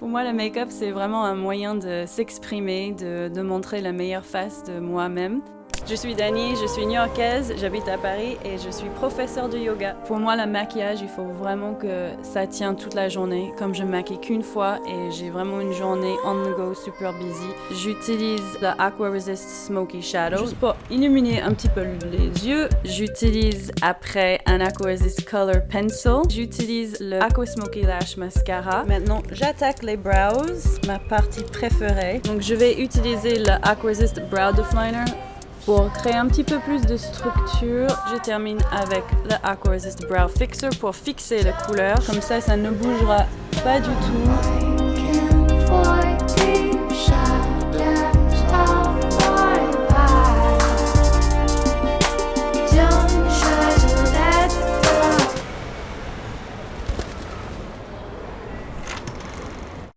Pour moi, le make-up, c'est vraiment un moyen de s'exprimer, de, montrer la meilleure face de moi-même. Je suis Dani, je suis new-yorkaise, j'habite à Paris et je suis professeure de yoga. Pour moi, le maquillage, il faut vraiment que ça tienne toute la journée. Comme je me maquille qu'une fois et j'ai vraiment une journée on the go super busy, j'utilise le Aqua Resist Smoky Shadow juste pour illuminer un petit peu les yeux. J'utilise après un Aqua Resist Color Pencil. J'utilise le Aqua Smoky Lash Mascara. Maintenant, j'attaque les brows, ma partie préférée. Donc, je vais utiliser le Aqua Resist Brow Definer pour créer un petit peu plus de structure, je termine avec le Aqua Resist Brow Fixer pour fixer la couleur. Comme ça, ça ne bougera pas du tout.